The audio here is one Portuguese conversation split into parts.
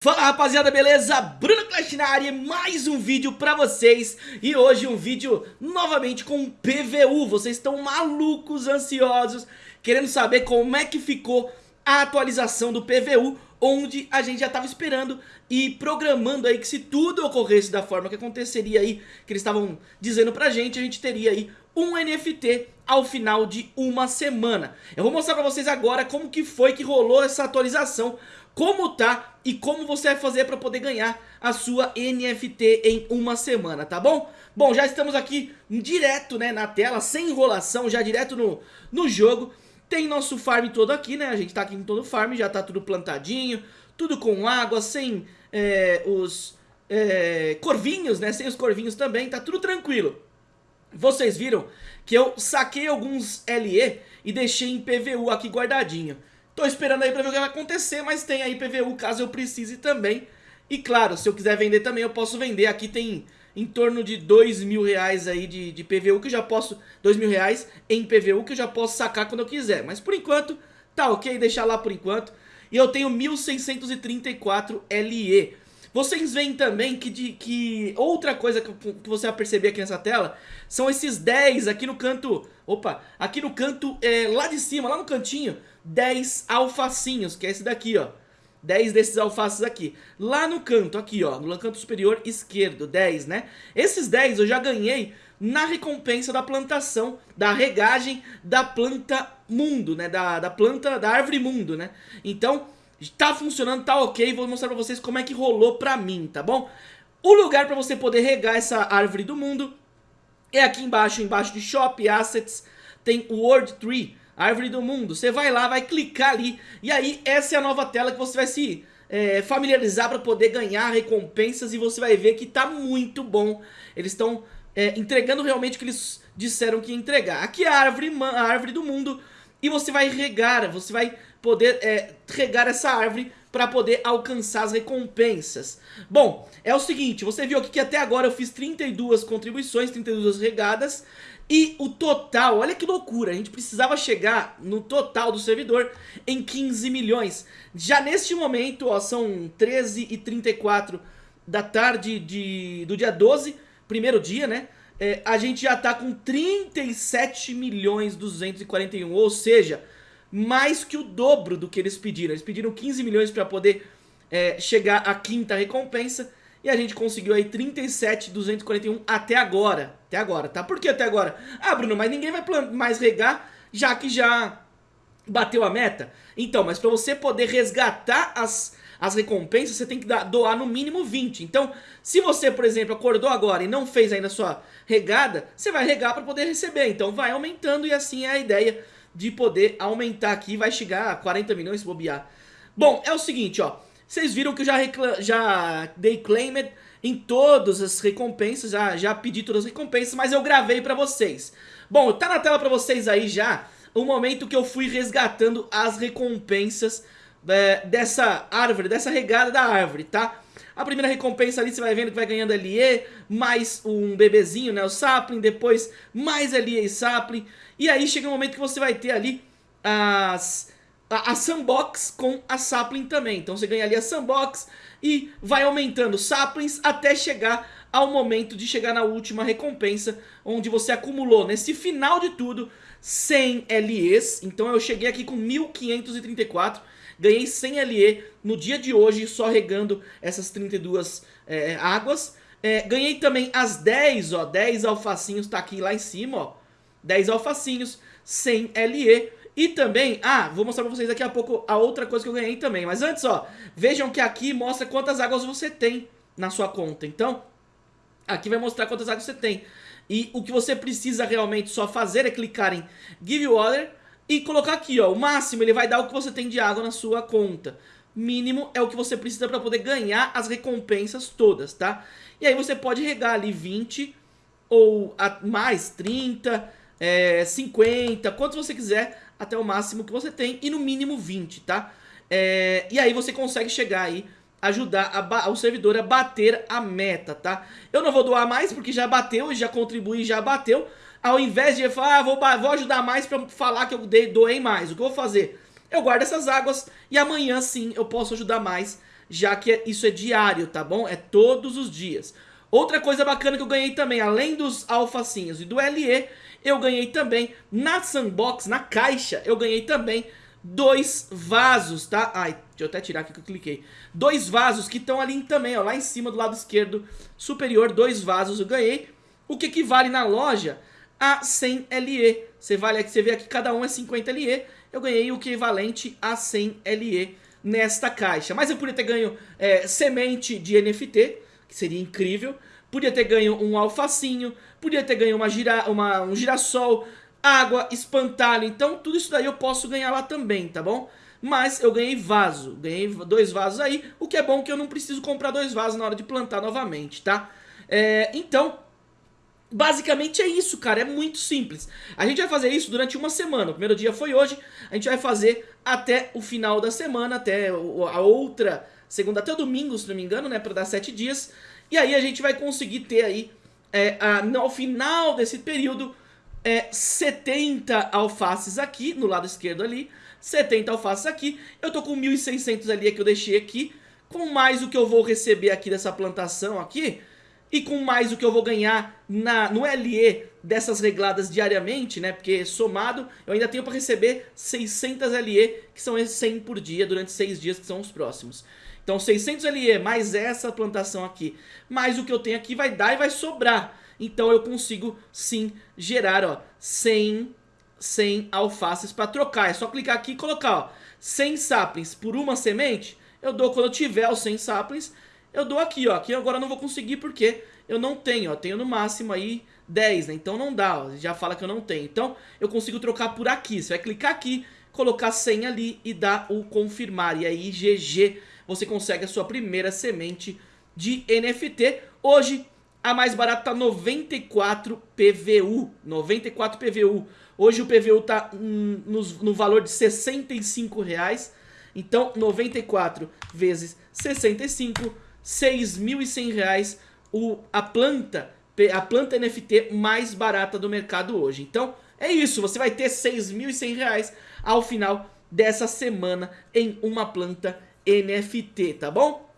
Fala rapaziada, beleza? Bruno Clash na área, mais um vídeo pra vocês E hoje um vídeo novamente com PVU Vocês estão malucos, ansiosos Querendo saber como é que ficou a atualização do PVU Onde a gente já tava esperando e programando aí que se tudo ocorresse da forma que aconteceria aí Que eles estavam dizendo pra gente, a gente teria aí um NFT ao final de uma semana Eu vou mostrar pra vocês agora como que foi que rolou essa atualização como tá e como você vai fazer para poder ganhar a sua NFT em uma semana, tá bom? Bom, já estamos aqui direto né, na tela, sem enrolação, já direto no, no jogo. Tem nosso farm todo aqui, né? A gente tá aqui com todo o farm, já tá tudo plantadinho, tudo com água, sem é, os é, corvinhos, né? Sem os corvinhos também, tá tudo tranquilo. Vocês viram que eu saquei alguns LE e deixei em PVU aqui guardadinho. Tô esperando aí pra ver o que vai acontecer, mas tem aí PVU caso eu precise também. E claro, se eu quiser vender também, eu posso vender. Aqui tem em torno de dois mil reais aí de, de PVU que eu já posso... Dois mil reais em PVU que eu já posso sacar quando eu quiser. Mas por enquanto, tá ok, deixar lá por enquanto. E eu tenho 1634 LE. Vocês veem também que, de, que outra coisa que, que, você vai perceber aqui nessa tela são esses 10 aqui no canto, opa, aqui no canto, é, lá de cima, lá no cantinho, 10 alfacinhos, que é esse daqui, ó. 10 desses alfaces aqui. Lá no canto, aqui, ó, no canto superior esquerdo, 10, né? Esses 10 eu já ganhei na recompensa da plantação, da regagem da planta mundo, né? Da, da planta, da árvore mundo, né? Então, tá funcionando, tá ok. Vou mostrar pra vocês como é que rolou pra mim, tá bom? O lugar pra você poder regar essa árvore do mundo é aqui embaixo, embaixo de Shop, Assets, tem o World Tree árvore do mundo. Você vai lá, vai clicar ali e aí essa é a nova tela que você vai se é, familiarizar para poder ganhar recompensas e você vai ver que tá muito bom. Eles estão é, entregando realmente o que eles disseram que ia entregar. Aqui é a árvore, a árvore do mundo e você vai regar, você vai poder é, regar essa árvore para poder alcançar as recompensas. Bom, é o seguinte, você viu aqui que até agora eu fiz 32 contribuições, 32 regadas, e o total, olha que loucura, a gente precisava chegar no total do servidor em 15 milhões. Já neste momento, ó, são 13 e 34 da tarde de, do dia 12, primeiro dia, né? É, a gente já tá com 37 milhões 241, ou seja, mais que o dobro do que eles pediram. Eles pediram 15 milhões para poder é, chegar à quinta recompensa e a gente conseguiu aí 37,241 até agora. Até agora, tá? Por que até agora? Ah, Bruno, mas ninguém vai mais regar, já que já bateu a meta. Então, mas pra você poder resgatar as, as recompensas, você tem que dar, doar no mínimo 20. Então, se você, por exemplo, acordou agora e não fez ainda a sua regada, você vai regar para poder receber. Então, vai aumentando e assim é a ideia de poder aumentar aqui. Vai chegar a 40 milhões se bobear. Bom, é o seguinte, ó. Vocês viram que eu já, já dei claimed em todas as recompensas, já, já pedi todas as recompensas, mas eu gravei pra vocês. Bom, tá na tela pra vocês aí já o momento que eu fui resgatando as recompensas é, dessa árvore, dessa regada da árvore, tá? A primeira recompensa ali você vai vendo que vai ganhando LE, mais um bebezinho, né, o sapling, depois mais LE e sapling, e aí chega um momento que você vai ter ali as a, a Sandbox com a Sapling também. Então você ganha ali a Sandbox e vai aumentando Saplings até chegar ao momento de chegar na última recompensa, onde você acumulou nesse final de tudo 100 LEs. Então eu cheguei aqui com 1534, ganhei 100 LE no dia de hoje só regando essas 32 é, águas. É, ganhei também as 10, ó, 10 alfacinhos, tá aqui lá em cima, ó. 10 alfacinhos, 100 LE. E também, ah, vou mostrar pra vocês daqui a pouco a outra coisa que eu ganhei também. Mas antes, ó, vejam que aqui mostra quantas águas você tem na sua conta. Então, aqui vai mostrar quantas águas você tem. E o que você precisa realmente só fazer é clicar em Give Water e colocar aqui, ó, o máximo ele vai dar o que você tem de água na sua conta. Mínimo é o que você precisa para poder ganhar as recompensas todas, tá? E aí você pode regar ali 20 ou mais 30, é, 50, quantos você quiser até o máximo que você tem e no mínimo 20, tá? É, e aí você consegue chegar aí, ajudar a, o servidor a bater a meta, tá? Eu não vou doar mais porque já bateu e já contribui já bateu. Ao invés de falar, ah, vou, vou ajudar mais pra falar que eu doei mais, o que eu vou fazer? Eu guardo essas águas e amanhã sim eu posso ajudar mais já que isso é diário, tá bom? É todos os dias. Outra coisa bacana que eu ganhei também, além dos alfacinhos e do LE, eu ganhei também na sandbox, na caixa, eu ganhei também dois vasos, tá? Ai, deixa eu até tirar aqui que eu cliquei. Dois vasos que estão ali também, ó, lá em cima do lado esquerdo superior, dois vasos eu ganhei. O que equivale na loja a 100 LE. Você, vale, você vê aqui cada um é 50 LE, eu ganhei o equivalente a 100 LE nesta caixa. Mas eu podia ter ganho é, semente de NFT, que seria incrível. Podia ter ganho um alfacinho, podia ter ganho uma gira, uma, um girassol, água, espantalho. Então tudo isso daí eu posso ganhar lá também, tá bom? Mas eu ganhei vaso, ganhei dois vasos aí, o que é bom que eu não preciso comprar dois vasos na hora de plantar novamente, tá? É, então, Basicamente é isso, cara, é muito simples. A gente vai fazer isso durante uma semana. O primeiro dia foi hoje, a gente vai fazer até o final da semana, até a outra segunda, até o domingo, se não me engano, né, para dar sete dias. E aí a gente vai conseguir ter aí, é, a, ao final desse período, é, 70 alfaces aqui, no lado esquerdo ali, 70 alfaces aqui. Eu tô com 1.600 ali que eu deixei aqui, com mais o que eu vou receber aqui dessa plantação aqui, e com mais o que eu vou ganhar na, no LE dessas regladas diariamente, né? Porque somado eu ainda tenho para receber 600 LE, que são 100 por dia durante 6 dias, que são os próximos. Então 600 LE mais essa plantação aqui, mais o que eu tenho aqui vai dar e vai sobrar. Então eu consigo sim gerar ó, 100, 100 alfaces para trocar. É só clicar aqui e colocar ó, 100 saplings por uma semente. Eu dou quando eu tiver os 100 saplings eu dou aqui, ó. Aqui agora eu não vou conseguir porque eu não tenho, ó. Tenho no máximo aí 10, né? Então não dá, ó. Já fala que eu não tenho. Então eu consigo trocar por aqui. Você vai clicar aqui, colocar 100 ali e dar o confirmar. E aí GG, você consegue a sua primeira semente de NFT. Hoje a mais barata tá 94 PVU. 94 PVU. Hoje o PVU tá hum, no, no valor de 65 reais. Então 94 vezes 65 6.100 reais o, a planta, a planta NFT mais barata do mercado hoje. Então é isso, você vai ter 6.100 reais ao final dessa semana em uma planta NFT, tá bom?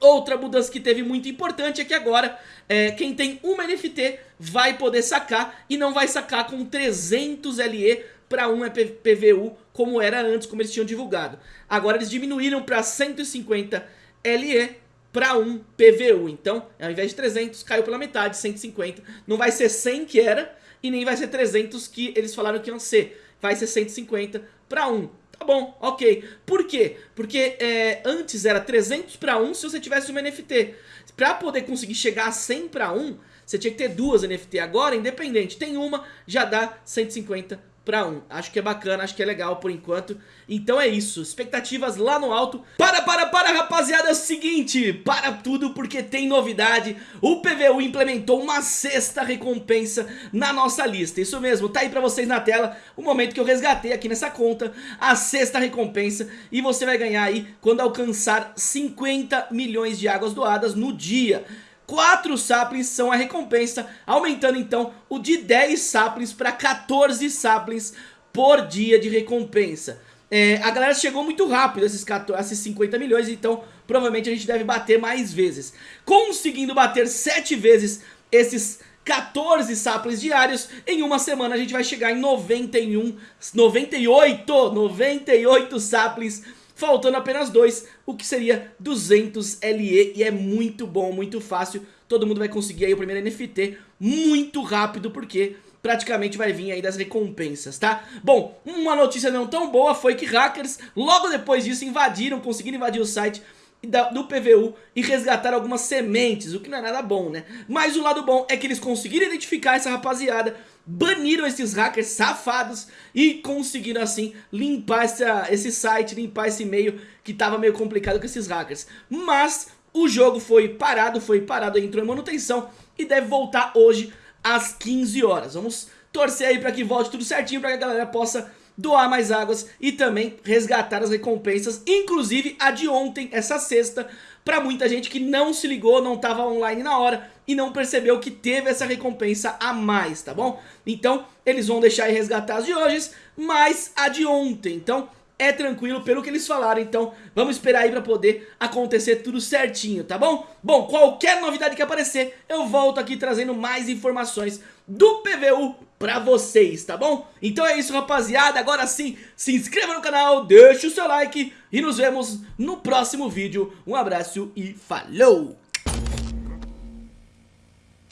Outra mudança que teve muito importante é que agora é, quem tem uma NFT vai poder sacar e não vai sacar com 300 LE para um PVU como era antes, como eles tinham divulgado. Agora eles diminuíram para 150 LE para um PVU. Então, ao invés de 300, caiu pela metade, 150. Não vai ser 100 que era e nem vai ser 300 que eles falaram que iam ser. Vai ser 150 para um. Tá bom, ok. Por quê? Porque é, antes era 300 para um se você tivesse uma NFT. Para poder conseguir chegar a 100 para um, você tinha que ter duas NFT. Agora, independente, tem uma, já dá 150 para um. Acho que é bacana, acho que é legal por enquanto. Então é isso, expectativas lá no alto. Para, para, para, rapaziada, é o seguinte, para tudo porque tem novidade. O PVU implementou uma sexta recompensa na nossa lista. Isso mesmo, tá aí pra vocês na tela o momento que eu resgatei aqui nessa conta a sexta recompensa. E você vai ganhar aí quando alcançar 50 milhões de águas doadas no dia. 4 saplings são a recompensa, aumentando então o de 10 saplings para 14 saplings por dia de recompensa. É, a galera chegou muito rápido esses, 14, esses 50 milhões, então provavelmente a gente deve bater mais vezes. Conseguindo bater 7 vezes esses 14 saplings diários, em uma semana a gente vai chegar em 91, 98, 98 saplings faltando apenas dois, o que seria 200 LE, e é muito bom, muito fácil, todo mundo vai conseguir aí o primeiro NFT muito rápido, porque praticamente vai vir aí das recompensas, tá? Bom, uma notícia não tão boa foi que hackers, logo depois disso, invadiram, conseguiram invadir o site do PVU e resgatar algumas sementes, o que não é nada bom, né? Mas o lado bom é que eles conseguiram identificar essa rapaziada, baniram esses hackers safados e conseguiram assim limpar essa, esse site, limpar esse e-mail que tava meio complicado com esses hackers. Mas o jogo foi parado, foi parado, entrou em manutenção e deve voltar hoje às 15 horas. Vamos torcer aí para que volte tudo certinho para que a galera possa doar mais águas e também resgatar as recompensas, inclusive a de ontem, essa sexta, para muita gente que não se ligou, não estava online na hora e não percebeu que teve essa recompensa a mais, tá bom? Então, eles vão deixar aí resgatar as de hoje, mais a de ontem. Então, é tranquilo pelo que eles falaram, então vamos esperar aí pra poder acontecer tudo certinho, tá bom? Bom, qualquer novidade que aparecer, eu volto aqui trazendo mais informações do PVU pra vocês, tá bom? Então é isso, rapaziada, agora sim, se inscreva no canal, deixa o seu like e nos vemos no próximo vídeo. Um abraço e falou!